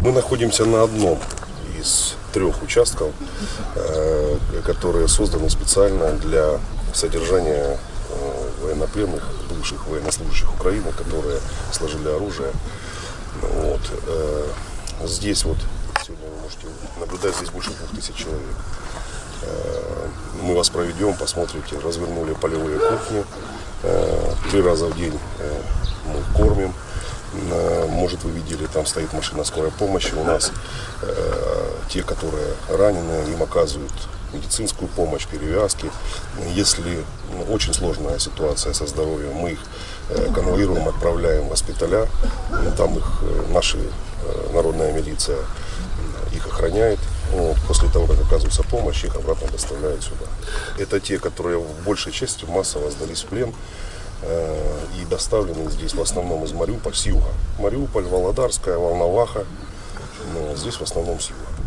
Мы находимся на одном из трех участков, э, которые созданы специально для содержания э, военнопленных, бывших военнослужащих Украины, которые сложили оружие. Вот. Э, здесь вот, сегодня вы можете наблюдать, здесь больше двух тысяч человек. Вас проведем, посмотрите, развернули полевые кухни. Э, Три раза в день э, мы кормим. Э, Может, вы видели, там стоит машина скорой помощи. У нас те, которые ранены, им оказывают медицинскую помощь, перевязки. Если ну, очень сложная ситуация со здоровьем, мы их конвоируем, отправляем в госпиталя. Там их наши э, народная милиция их охраняет. Вот, После того, как оказывается помощь, их обратно доставляют сюда. Это те, которые в большей части массово сдались в плен э, и доставлены здесь в основном из Мариуполя, с юга. Мариуполь, Володарская, Волноваха. Но здесь в основном с юга.